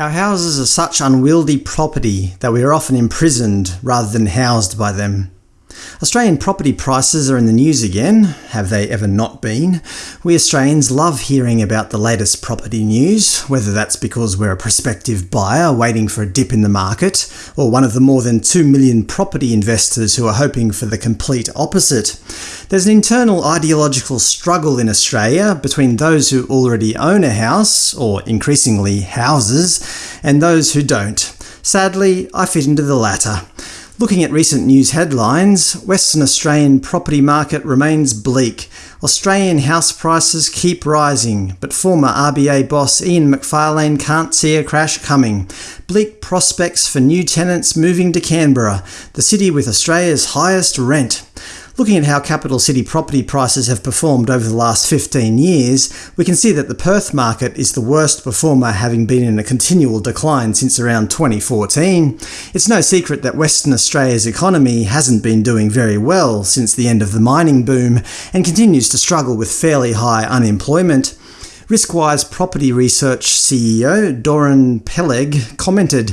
Our houses are such unwieldy property that we are often imprisoned rather than housed by them. Australian property prices are in the news again. Have they ever not been? We Australians love hearing about the latest property news, whether that's because we're a prospective buyer waiting for a dip in the market, or one of the more than 2 million property investors who are hoping for the complete opposite. There's an internal ideological struggle in Australia between those who already own a house, or increasingly houses, and those who don't. Sadly, I fit into the latter. Looking at recent news headlines, Western Australian property market remains bleak. Australian house prices keep rising, but former RBA boss Ian Macfarlane can't see a crash coming. Bleak prospects for new tenants moving to Canberra, the city with Australia's highest rent. Looking at how capital city property prices have performed over the last 15 years, we can see that the Perth market is the worst performer having been in a continual decline since around 2014. It's no secret that Western Australia's economy hasn't been doing very well since the end of the mining boom, and continues to struggle with fairly high unemployment. Riskwise Property Research CEO Doron Peleg commented,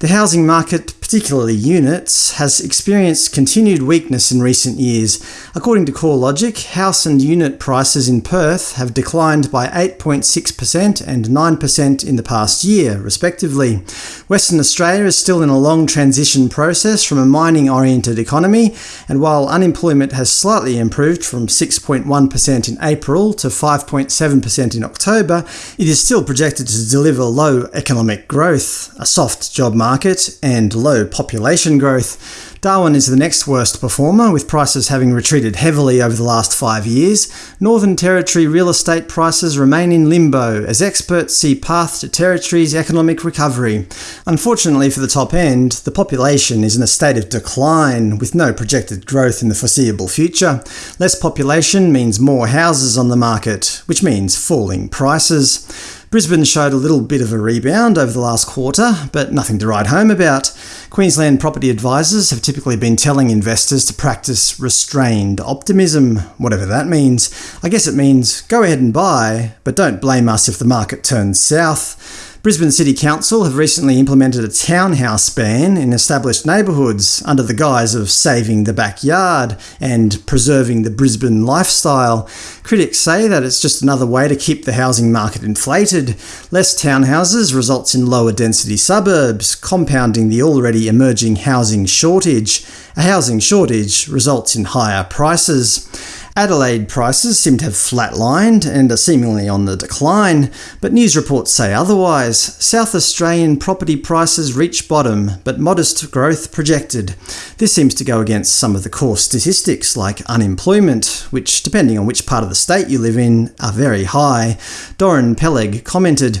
The housing market, particularly units, has experienced continued weakness in recent years. According to CoreLogic, house and unit prices in Perth have declined by 8.6% and 9% in the past year, respectively. Western Australia is still in a long transition process from a mining-oriented economy, and while unemployment has slightly improved from 6.1% in April to 5.7% in October, October, it is still projected to deliver low economic growth, a soft job market, and low population growth. Darwin is the next worst performer, with prices having retreated heavily over the last five years. Northern Territory real estate prices remain in limbo, as experts see path to Territory's economic recovery. Unfortunately for the top end, the population is in a state of decline, with no projected growth in the foreseeable future. Less population means more houses on the market, which means falling prices. Brisbane showed a little bit of a rebound over the last quarter, but nothing to write home about. Queensland property advisors have typically been telling investors to practice restrained optimism, whatever that means. I guess it means go ahead and buy, but don't blame us if the market turns south. Brisbane City Council have recently implemented a townhouse ban in established neighbourhoods under the guise of saving the backyard and preserving the Brisbane lifestyle. Critics say that it's just another way to keep the housing market inflated. Less townhouses results in lower density suburbs, compounding the already emerging housing shortage. A housing shortage results in higher prices. Adelaide prices seem to have flatlined and are seemingly on the decline, but news reports say otherwise. South Australian property prices reach bottom, but modest growth projected. This seems to go against some of the core statistics like unemployment, which, depending on which part of the state you live in, are very high. Doron Peleg commented,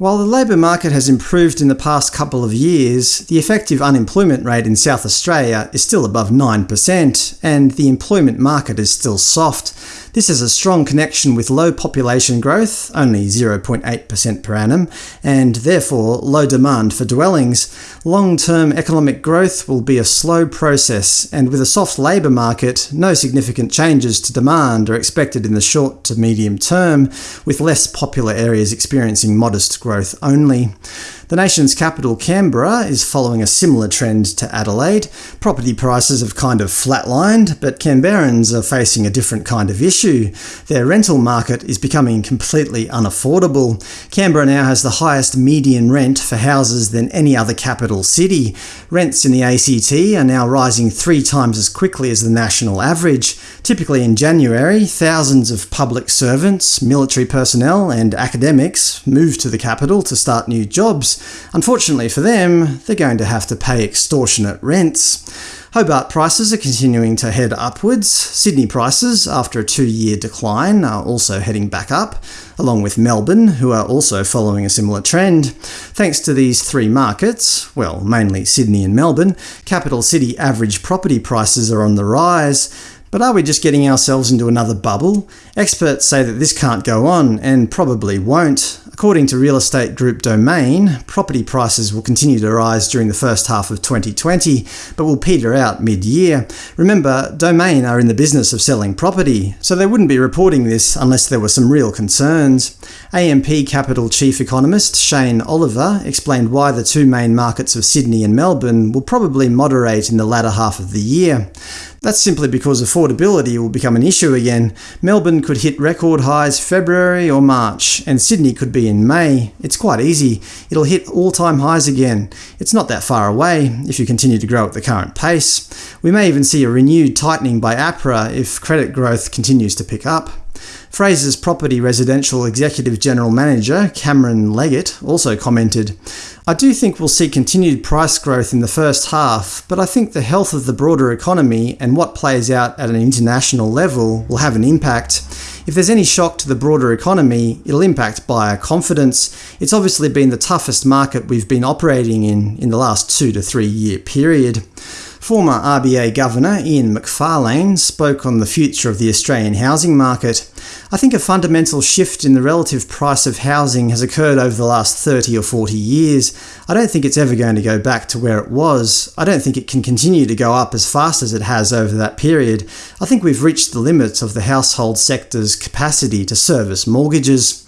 while the labour market has improved in the past couple of years, the effective unemployment rate in South Australia is still above 9%, and the employment market is still soft. This has a strong connection with low population growth, only 0.8% per annum, and therefore low demand for dwellings. Long-term economic growth will be a slow process, and with a soft labour market, no significant changes to demand are expected in the short to medium term, with less popular areas experiencing modest growth only. The nation's capital, Canberra, is following a similar trend to Adelaide. Property prices have kind of flatlined, but Canberrans are facing a different kind of issue. Their rental market is becoming completely unaffordable. Canberra now has the highest median rent for houses than any other capital city. Rents in the ACT are now rising three times as quickly as the national average. Typically in January, thousands of public servants, military personnel and academics move to the capital to start new jobs. Unfortunately for them, they're going to have to pay extortionate rents. Hobart prices are continuing to head upwards. Sydney prices, after a two-year decline, are also heading back up, along with Melbourne, who are also following a similar trend. Thanks to these three markets, well, mainly Sydney and Melbourne, capital city average property prices are on the rise. But are we just getting ourselves into another bubble? Experts say that this can't go on, and probably won't. According to real estate group Domain, property prices will continue to rise during the first half of 2020, but will peter out mid-year. Remember, Domain are in the business of selling property, so they wouldn't be reporting this unless there were some real concerns. AMP Capital chief economist Shane Oliver explained why the two main markets of Sydney and Melbourne will probably moderate in the latter half of the year. That's simply because affordability will become an issue again. Melbourne could hit record highs February or March, and Sydney could be in May. It's quite easy. It'll hit all-time highs again. It's not that far away, if you continue to grow at the current pace. We may even see a renewed tightening by APRA if credit growth continues to pick up. Fraser's Property Residential Executive General Manager, Cameron Leggett, also commented, I do think we'll see continued price growth in the first half, but I think the health of the broader economy and what plays out at an international level will have an impact. If there's any shock to the broader economy, it'll impact buyer confidence. It's obviously been the toughest market we've been operating in in the last two to three year period. Former RBA Governor Ian Macfarlane spoke on the future of the Australian housing market. I think a fundamental shift in the relative price of housing has occurred over the last 30 or 40 years. I don't think it's ever going to go back to where it was. I don't think it can continue to go up as fast as it has over that period. I think we've reached the limits of the household sector's capacity to service mortgages.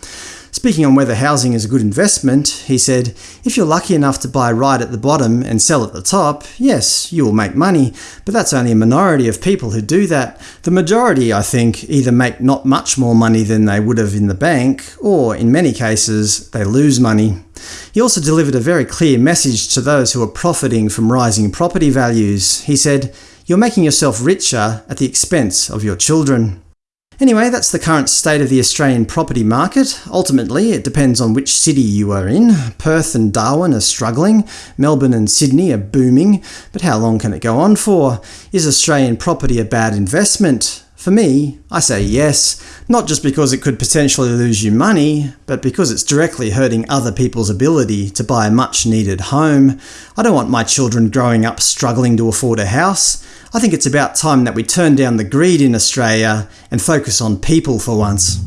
Speaking on whether housing is a good investment, he said, If you're lucky enough to buy right at the bottom and sell at the top, yes, you will make money, but that's only a minority of people who do that. The majority, I think, either make not much more money than they would have in the bank, or, in many cases, they lose money. He also delivered a very clear message to those who are profiting from rising property values. He said, You're making yourself richer at the expense of your children. Anyway, that's the current state of the Australian property market. Ultimately, it depends on which city you are in. Perth and Darwin are struggling, Melbourne and Sydney are booming, but how long can it go on for? Is Australian property a bad investment? For me, I say yes, not just because it could potentially lose you money, but because it's directly hurting other people's ability to buy a much-needed home. I don't want my children growing up struggling to afford a house. I think it's about time that we turn down the greed in Australia and focus on people for once.